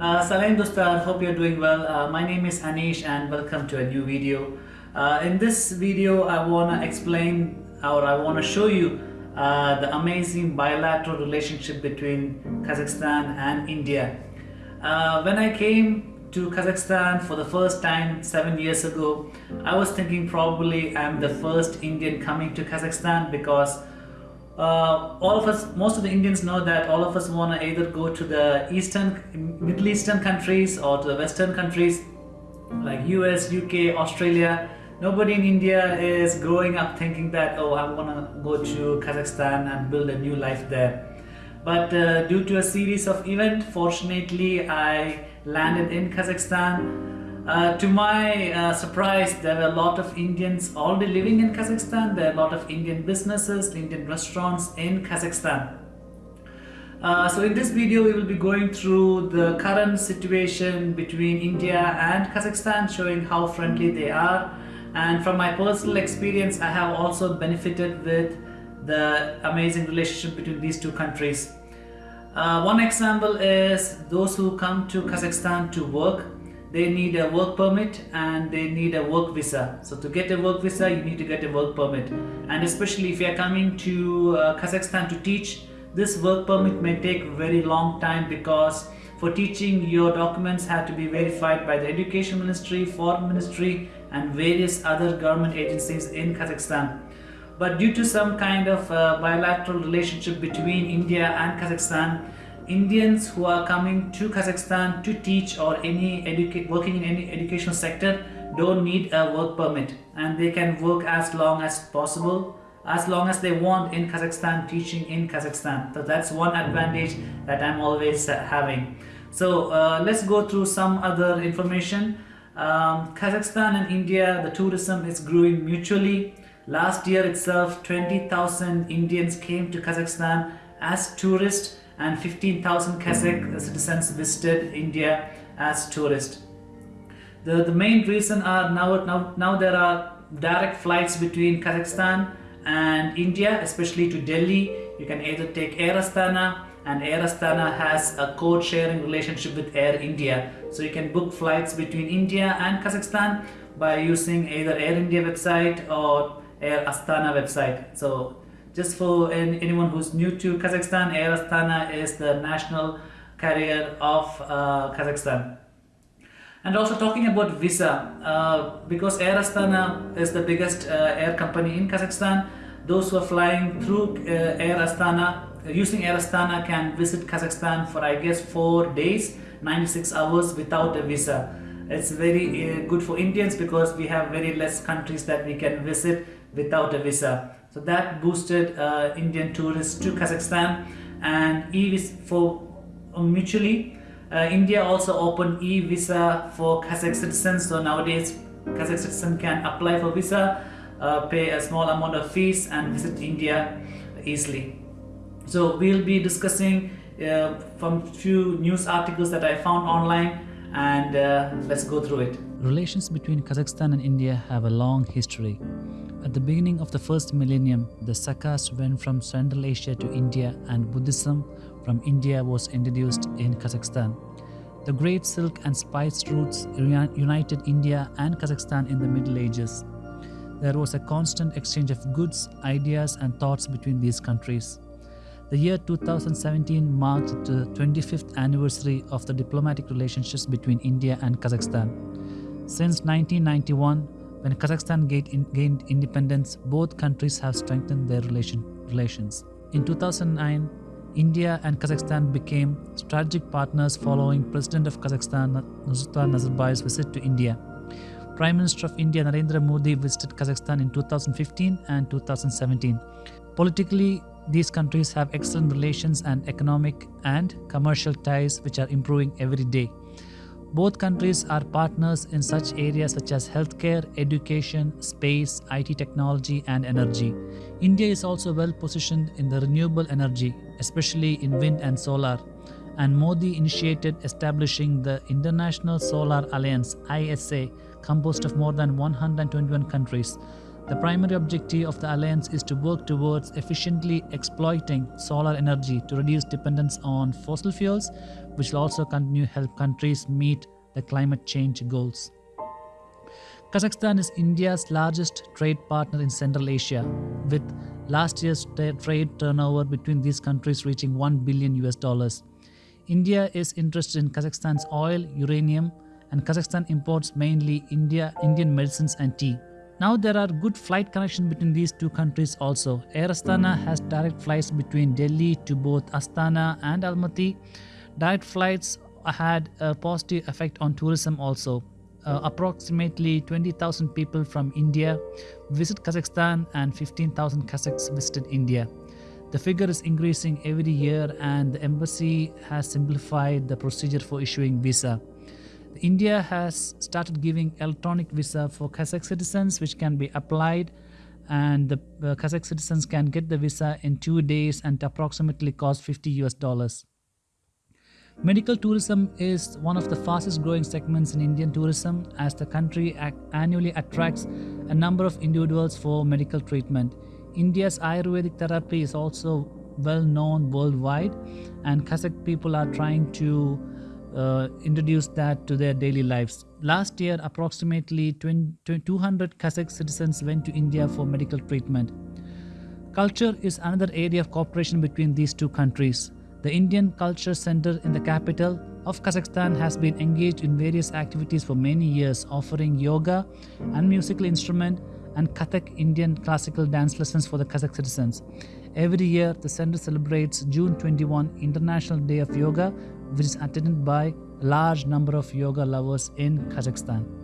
Uh, Dostar, hope you're doing well. Uh, my name is Anish and welcome to a new video. Uh, in this video, I want to explain or I want to show you uh, the amazing bilateral relationship between Kazakhstan and India. Uh, when I came to Kazakhstan for the first time seven years ago, I was thinking probably I'm the first Indian coming to Kazakhstan because uh, all of us, most of the Indians know that all of us want to either go to the Eastern, Middle Eastern countries or to the Western countries like US, UK, Australia. Nobody in India is growing up thinking that, oh, I want to go to Kazakhstan and build a new life there. But uh, due to a series of events, fortunately, I landed in Kazakhstan uh, to my uh, surprise, there were a lot of Indians already living in Kazakhstan. There are a lot of Indian businesses, Indian restaurants in Kazakhstan. Uh, so in this video, we will be going through the current situation between India and Kazakhstan, showing how friendly they are. And from my personal experience, I have also benefited with the amazing relationship between these two countries. Uh, one example is those who come to Kazakhstan to work they need a work permit and they need a work visa. So to get a work visa, you need to get a work permit. And especially if you are coming to uh, Kazakhstan to teach, this work permit may take very long time because for teaching your documents have to be verified by the education ministry, foreign ministry and various other government agencies in Kazakhstan. But due to some kind of uh, bilateral relationship between India and Kazakhstan, Indians who are coming to Kazakhstan to teach or any educate working in any educational sector don't need a work permit. And they can work as long as possible as long as they want in Kazakhstan teaching in Kazakhstan. So that's one advantage that I'm always having. So uh, let's go through some other information. Um, Kazakhstan and India the tourism is growing mutually. Last year itself 20,000 Indians came to Kazakhstan as tourists and 15,000 Kazakh citizens visited India as tourists. The, the main reason are now, now, now there are direct flights between Kazakhstan and India, especially to Delhi. You can either take Air Astana and Air Astana has a code sharing relationship with Air India. So you can book flights between India and Kazakhstan by using either Air India website or Air Astana website. So just for anyone who's new to Kazakhstan, Air Astana is the national carrier of uh, Kazakhstan. And also talking about visa, uh, because Air Astana is the biggest uh, air company in Kazakhstan, those who are flying through uh, Air Astana, using Air Astana can visit Kazakhstan for I guess 4 days, 96 hours without a visa. It's very uh, good for Indians because we have very less countries that we can visit without a visa. So that boosted uh, Indian tourists to Kazakhstan and e-visa for uh, mutually. Uh, India also opened e-visa for Kazakh citizens. So nowadays Kazakh citizen can apply for visa, uh, pay a small amount of fees and visit India easily. So we'll be discussing uh, from few news articles that I found online and uh, let's go through it. Relations between Kazakhstan and India have a long history. At the beginning of the first millennium, the Sakas went from Central Asia to India and Buddhism from India was introduced in Kazakhstan. The Great Silk and Spice routes united India and Kazakhstan in the Middle Ages. There was a constant exchange of goods, ideas and thoughts between these countries. The year 2017 marked the 25th anniversary of the diplomatic relationships between India and Kazakhstan. Since 1991, when Kazakhstan gained independence, both countries have strengthened their relation, relations. In 2009, India and Kazakhstan became strategic partners following President of Kazakhstan Nursultan Nazarbayev's visit to India. Prime Minister of India Narendra Modi visited Kazakhstan in 2015 and 2017. Politically, these countries have excellent relations and economic and commercial ties which are improving every day. Both countries are partners in such areas such as healthcare, education, space, IT technology and energy. India is also well positioned in the renewable energy, especially in wind and solar. And Modi initiated establishing the International Solar Alliance ISA composed of more than 121 countries. The primary objective of the alliance is to work towards efficiently exploiting solar energy to reduce dependence on fossil fuels, which will also continue to help countries meet the climate change goals. Kazakhstan is India's largest trade partner in Central Asia, with last year's trade turnover between these countries reaching 1 billion US dollars. India is interested in Kazakhstan's oil, uranium, and Kazakhstan imports mainly India, Indian medicines and tea. Now there are good flight connections between these two countries also. Air Astana has direct flights between Delhi to both Astana and Almaty. Direct flights had a positive effect on tourism also. Uh, approximately 20,000 people from India visit Kazakhstan and 15,000 Kazakhs visited India. The figure is increasing every year and the embassy has simplified the procedure for issuing visa. India has started giving electronic visa for Kazakh citizens which can be applied and the uh, Kazakh citizens can get the visa in two days and approximately cost 50 US dollars. Medical tourism is one of the fastest growing segments in Indian tourism as the country annually attracts a number of individuals for medical treatment. India's Ayurvedic therapy is also well known worldwide and Kazakh people are trying to uh, introduce that to their daily lives. Last year, approximately 20, 200 Kazakh citizens went to India for medical treatment. Culture is another area of cooperation between these two countries. The Indian Culture Center in the capital of Kazakhstan has been engaged in various activities for many years, offering yoga and musical instrument and Kathak Indian classical dance lessons for the Kazakh citizens. Every year, the center celebrates June 21 International Day of Yoga which is attended by a large number of yoga lovers in Kazakhstan.